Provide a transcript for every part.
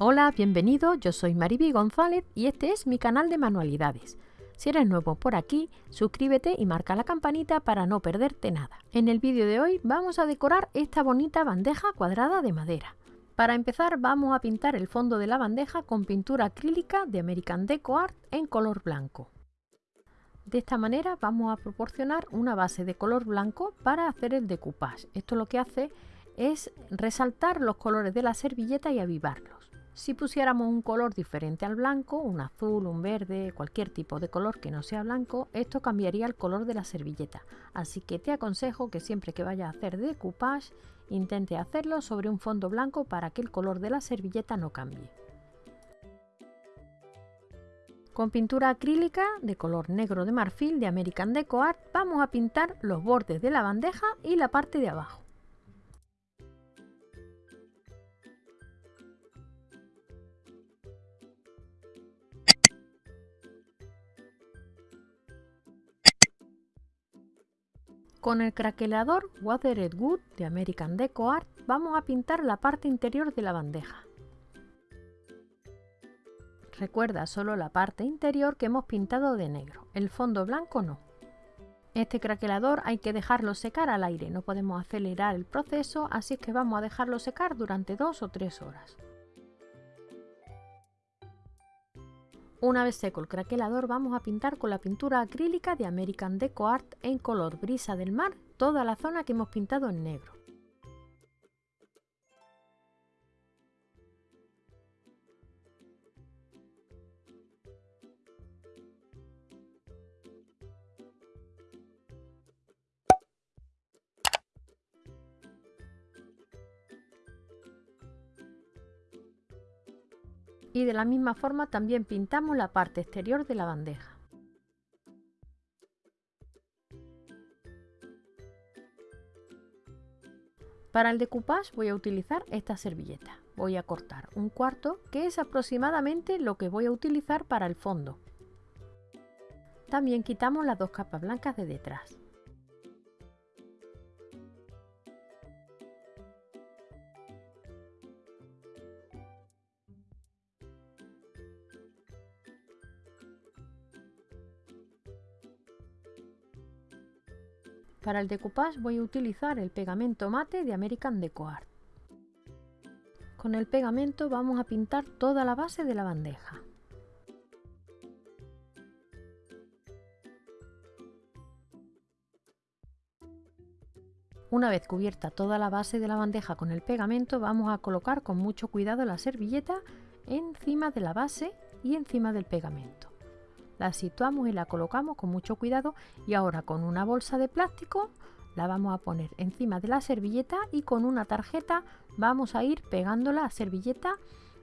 Hola, bienvenido, yo soy Mariby González y este es mi canal de manualidades. Si eres nuevo por aquí, suscríbete y marca la campanita para no perderte nada. En el vídeo de hoy vamos a decorar esta bonita bandeja cuadrada de madera. Para empezar vamos a pintar el fondo de la bandeja con pintura acrílica de American Deco Art en color blanco. De esta manera vamos a proporcionar una base de color blanco para hacer el decoupage. Esto lo que hace es resaltar los colores de la servilleta y avivarlos. Si pusiéramos un color diferente al blanco, un azul, un verde, cualquier tipo de color que no sea blanco, esto cambiaría el color de la servilleta. Así que te aconsejo que siempre que vayas a hacer decoupage, intente hacerlo sobre un fondo blanco para que el color de la servilleta no cambie. Con pintura acrílica de color negro de marfil de American Deco Art vamos a pintar los bordes de la bandeja y la parte de abajo. Con el craquelador Watered Wood de American Deco Art vamos a pintar la parte interior de la bandeja. Recuerda solo la parte interior que hemos pintado de negro, el fondo blanco no. Este craquelador hay que dejarlo secar al aire, no podemos acelerar el proceso, así que vamos a dejarlo secar durante dos o tres horas. Una vez seco el craquelador vamos a pintar con la pintura acrílica de American Deco Art en color brisa del mar toda la zona que hemos pintado en negro. Y de la misma forma también pintamos la parte exterior de la bandeja. Para el decoupage voy a utilizar esta servilleta. Voy a cortar un cuarto que es aproximadamente lo que voy a utilizar para el fondo. También quitamos las dos capas blancas de detrás. Para el decoupage voy a utilizar el pegamento mate de American Deco Art. Con el pegamento vamos a pintar toda la base de la bandeja. Una vez cubierta toda la base de la bandeja con el pegamento, vamos a colocar con mucho cuidado la servilleta encima de la base y encima del pegamento la situamos y la colocamos con mucho cuidado y ahora con una bolsa de plástico la vamos a poner encima de la servilleta y con una tarjeta vamos a ir pegando la servilleta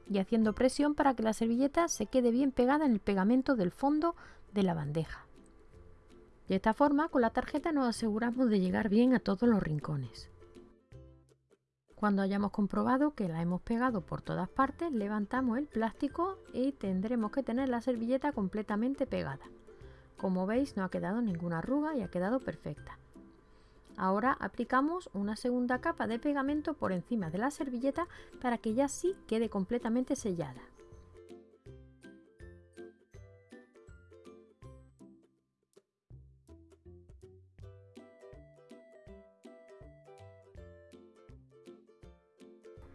y haciendo presión para que la servilleta se quede bien pegada en el pegamento del fondo de la bandeja. De esta forma con la tarjeta nos aseguramos de llegar bien a todos los rincones. Cuando hayamos comprobado que la hemos pegado por todas partes, levantamos el plástico y tendremos que tener la servilleta completamente pegada. Como veis no ha quedado ninguna arruga y ha quedado perfecta. Ahora aplicamos una segunda capa de pegamento por encima de la servilleta para que ya sí quede completamente sellada.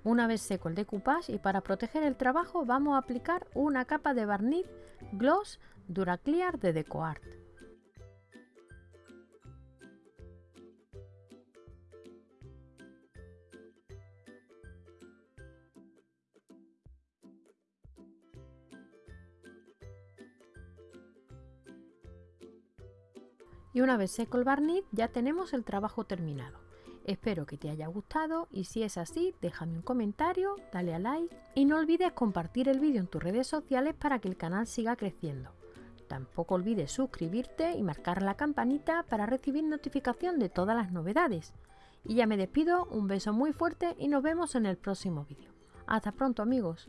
Una vez seco el decoupage y para proteger el trabajo vamos a aplicar una capa de barniz Gloss Duraclear de DecoArt. Y una vez seco el barniz ya tenemos el trabajo terminado. Espero que te haya gustado y si es así, déjame un comentario, dale a like y no olvides compartir el vídeo en tus redes sociales para que el canal siga creciendo. Tampoco olvides suscribirte y marcar la campanita para recibir notificación de todas las novedades. Y ya me despido, un beso muy fuerte y nos vemos en el próximo vídeo. Hasta pronto amigos.